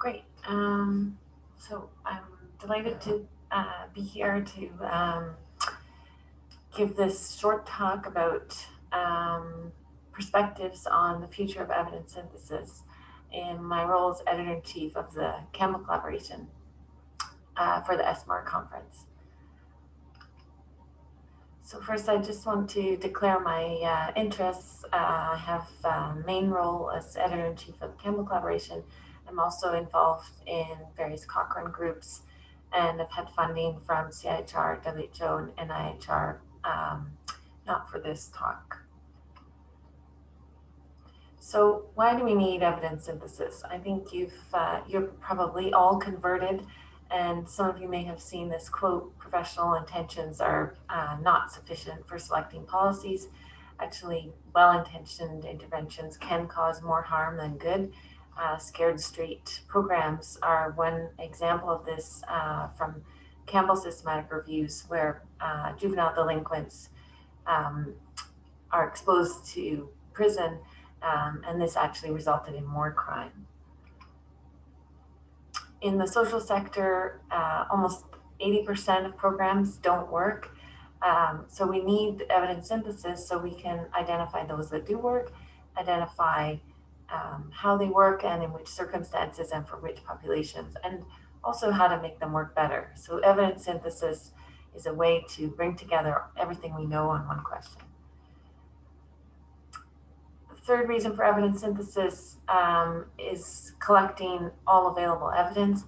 Great. Um, so I'm delighted to uh, be here to um, give this short talk about um, perspectives on the future of evidence synthesis in my role as editor-in-chief of the Campbell Collaboration uh, for the SMART conference. So first, I just want to declare my uh, interests. Uh, I have a main role as editor-in-chief of the Campbell Collaboration. I'm also involved in various Cochrane groups and I've had funding from CIHR, WHO, and NIHR, um, not for this talk. So why do we need evidence synthesis? I think you've, uh, you're probably all converted and some of you may have seen this quote, professional intentions are uh, not sufficient for selecting policies. Actually, well-intentioned interventions can cause more harm than good. Uh, Scared Straight programs are one example of this uh, from Campbell systematic reviews where uh, juvenile delinquents um, are exposed to prison um, and this actually resulted in more crime in the social sector, uh, almost 80% of programs don't work. Um, so we need evidence synthesis so we can identify those that do work, identify um, how they work and in which circumstances and for which populations, and also how to make them work better. So evidence synthesis is a way to bring together everything we know on one question The third reason for evidence synthesis um, is collecting all available evidence.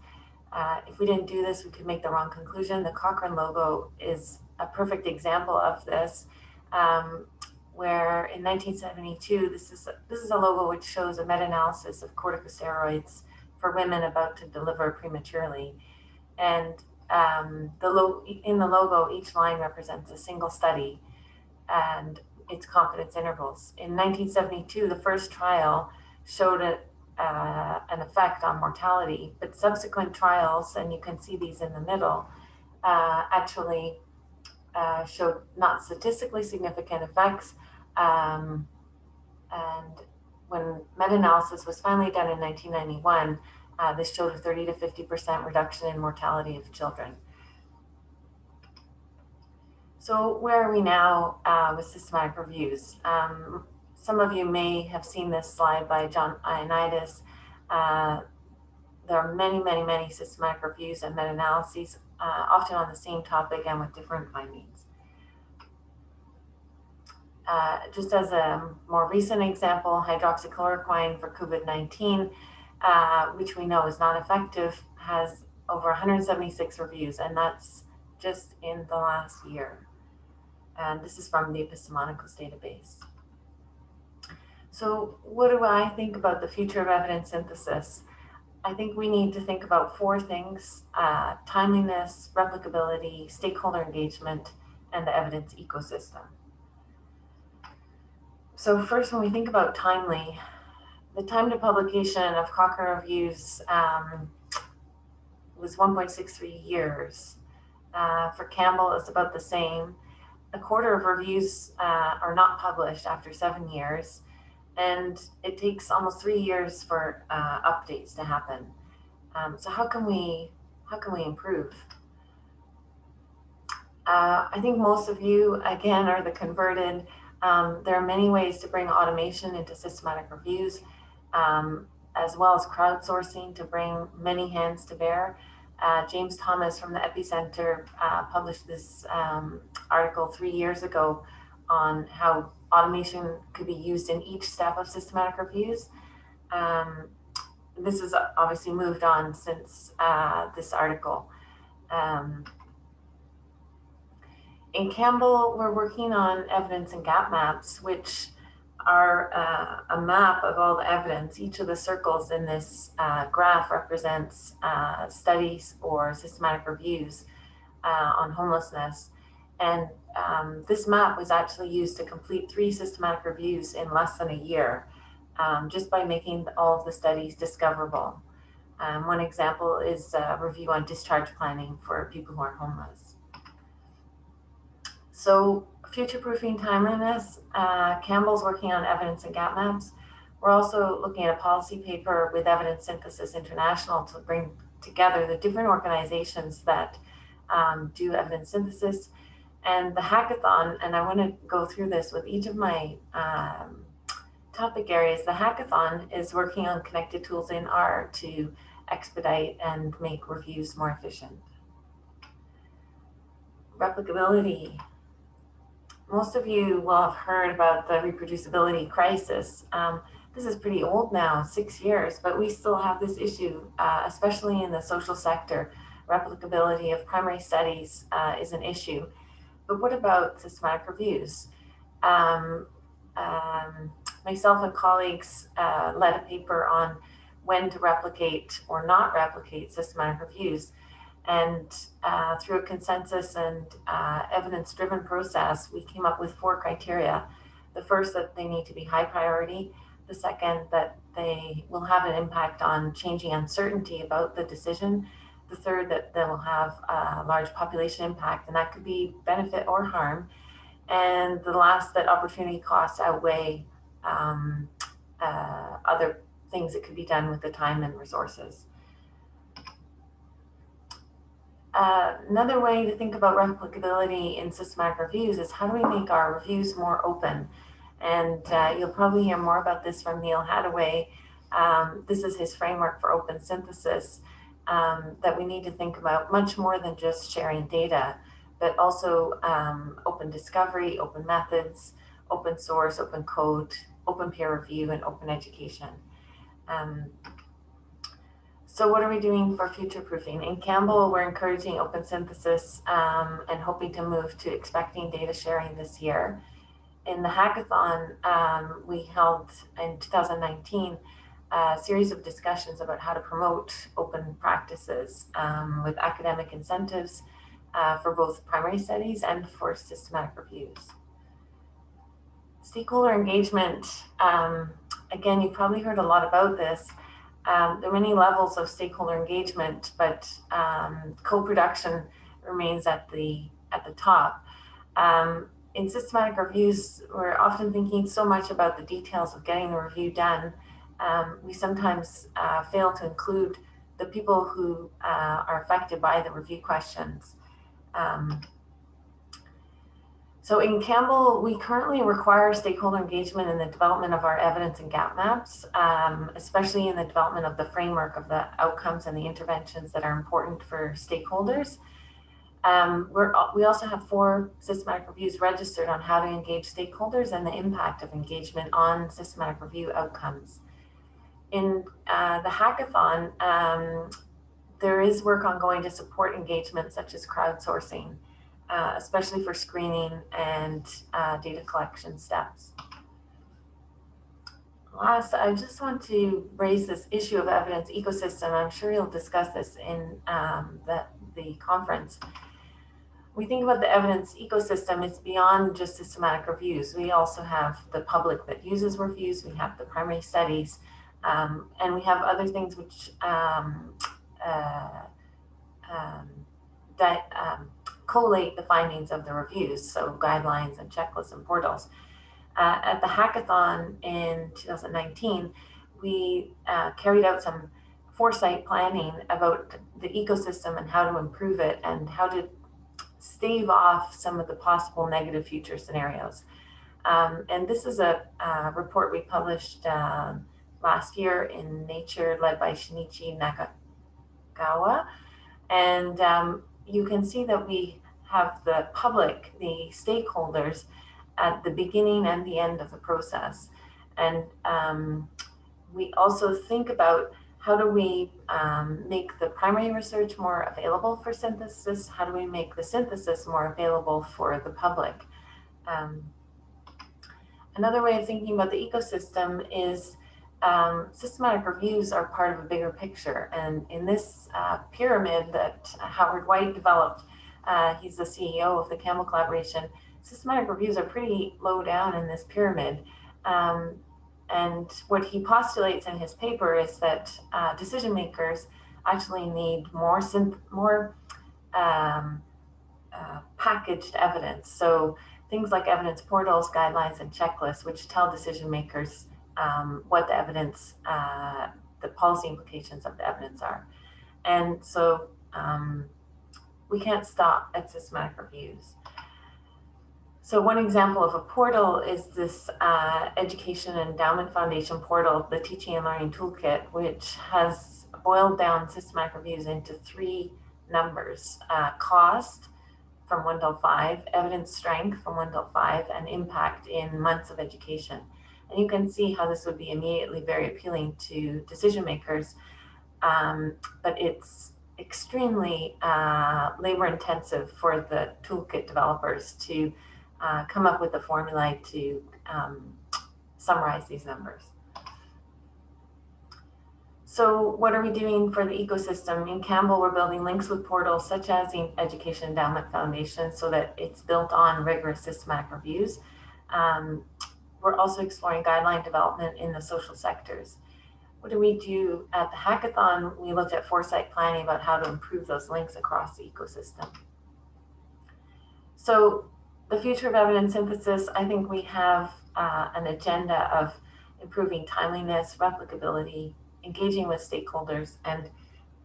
Uh, if we didn't do this, we could make the wrong conclusion. The Cochrane logo is a perfect example of this, um, where in 1972, this is, a, this is a logo which shows a meta-analysis of corticosteroids for women about to deliver prematurely. And um, the in the logo, each line represents a single study. And its confidence intervals. In 1972, the first trial showed a, uh, an effect on mortality, but subsequent trials, and you can see these in the middle, uh, actually uh, showed not statistically significant effects. Um, and when meta-analysis was finally done in 1991, uh, this showed a 30 to 50% reduction in mortality of children. So where are we now uh, with systematic reviews? Um, some of you may have seen this slide by John Ioannidis. Uh, there are many, many, many systematic reviews and meta-analyses, uh, often on the same topic and with different findings. Uh, just as a more recent example, hydroxychloroquine for COVID-19, uh, which we know is not effective, has over 176 reviews, and that's just in the last year and this is from the Epistemonikos database. So what do I think about the future of evidence synthesis? I think we need to think about four things, uh, timeliness, replicability, stakeholder engagement, and the evidence ecosystem. So first, when we think about timely, the time to publication of Cochrane reviews um, was 1.63 years. Uh, for Campbell, it's about the same a quarter of reviews uh, are not published after seven years, and it takes almost three years for uh, updates to happen. Um, so how can we how can we improve? Uh, I think most of you, again, are the converted. Um, there are many ways to bring automation into systematic reviews, um, as well as crowdsourcing to bring many hands to bear. Uh, James Thomas from the EPPI-Centre uh, published this um, article three years ago on how automation could be used in each step of systematic reviews. Um, this has obviously moved on since uh, this article. Um, in Campbell, we're working on evidence and gap maps, which are uh, a map of all the evidence. Each of the circles in this uh, graph represents uh, studies or systematic reviews uh, on homelessness. And um, this map was actually used to complete three systematic reviews in less than a year, um, just by making all of the studies discoverable. Um, one example is a review on discharge planning for people who are homeless. So future-proofing timeliness, uh, Campbell's working on evidence and gap maps. We're also looking at a policy paper with Evidence Synthesis International to bring together the different organizations that um, do evidence synthesis and the hackathon, and I want to go through this with each of my um, topic areas. The hackathon is working on connected tools in R to expedite and make reviews more efficient. Replicability. Most of you will have heard about the reproducibility crisis. Um, this is pretty old now, six years, but we still have this issue, uh, especially in the social sector. Replicability of primary studies uh, is an issue. But what about systematic reviews? Um, um, myself and colleagues uh, led a paper on when to replicate or not replicate systematic reviews. And uh, through a consensus and uh, evidence-driven process, we came up with four criteria. The first, that they need to be high priority. The second, that they will have an impact on changing uncertainty about the decision. The third, that they will have a large population impact, and that could be benefit or harm. And the last, that opportunity costs outweigh um, uh, other things that could be done with the time and resources. Uh, another way to think about replicability in systematic reviews is how do we make our reviews more open? And uh, you'll probably hear more about this from Neal Haddaway. Um, this is his framework for open synthesis um, that we need to think about much more than just sharing data, but also um, open discovery, open methods, open source, open code, open peer review, and open education. Um, so what are we doing for future proofing? In Campbell, we're encouraging open synthesis um, and hoping to move to expecting data sharing this year. In the hackathon um, we held in 2019, a series of discussions about how to promote open practices um, with academic incentives uh, for both primary studies and for systematic reviews. Stakeholder engagement, um, again, you've probably heard a lot about this. Um, there are many levels of stakeholder engagement, but um, co-production remains at the at the top. Um, in systematic reviews, we're often thinking so much about the details of getting the review done. Um, we sometimes uh, fail to include the people who uh, are affected by the review questions. Um, so in Campbell, we currently require stakeholder engagement in the development of our evidence and gap maps, um, especially in the development of the framework of the outcomes and the interventions that are important for stakeholders. Um, we also have four systematic reviews registered on how to engage stakeholders and the impact of engagement on systematic review outcomes. In uh, the hackathon, um, there is work ongoing to support engagement such as crowdsourcing uh, especially for screening and uh, data collection steps. Last, I just want to raise this issue of evidence ecosystem. I'm sure you'll discuss this in um, the, the conference. We think about the evidence ecosystem, it's beyond just systematic reviews. We also have the public that uses reviews, we have the primary studies, um, and we have other things which um, uh, um, that um, collate the findings of the reviews, so guidelines and checklists and portals. Uh, at the hackathon in 2019, we uh, carried out some foresight planning about the ecosystem and how to improve it and how to stave off some of the possible negative future scenarios. Um, and this is a uh, report we published uh, last year in Nature led by Shinichi Nakagawa. And um, you can see that we have the public, the stakeholders at the beginning and the end of the process. And um, we also think about how do we um, make the primary research more available for synthesis? How do we make the synthesis more available for the public? Um, another way of thinking about the ecosystem is um, systematic reviews are part of a bigger picture. And in this uh, pyramid that Howard White developed, uh, he's the CEO of the Campbell Collaboration. Systematic reviews are pretty low down in this pyramid. Um, and what he postulates in his paper is that uh, decision makers actually need more, more um, uh, packaged evidence. So things like evidence portals, guidelines, and checklists, which tell decision makers um, what the evidence, uh, the policy implications of the evidence are. And so um, we can't stop at systematic reviews. So one example of a portal is this uh, Education Endowment Foundation portal, the Teaching and Learning Toolkit, which has boiled down systematic reviews into three numbers, uh, cost from one to five, evidence strength from one to five, and impact in months of education. And you can see how this would be immediately very appealing to decision makers, um, but it's extremely uh, labor intensive for the toolkit developers to uh, come up with the formula to um, summarize these numbers. So what are we doing for the ecosystem? In Campbell, we're building links with portals such as the Education Endowment Foundation so that it's built on rigorous systematic reviews. Um, we're also exploring guideline development in the social sectors. What do we do at the hackathon? We looked at foresight planning about how to improve those links across the ecosystem. So the future of evidence synthesis, I think we have uh, an agenda of improving timeliness, replicability, engaging with stakeholders, and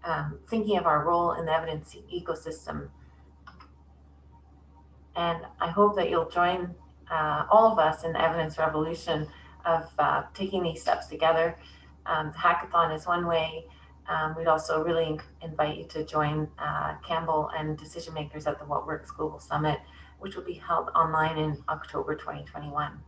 um, thinking of our role in the evidence ecosystem. And I hope that you'll join uh, all of us in the evidence revolution of uh, taking these steps together. Um, the hackathon is one way. Um, we'd also really invite you to join uh, Campbell and decision makers at the What Works Global Summit, which will be held online in October 2021.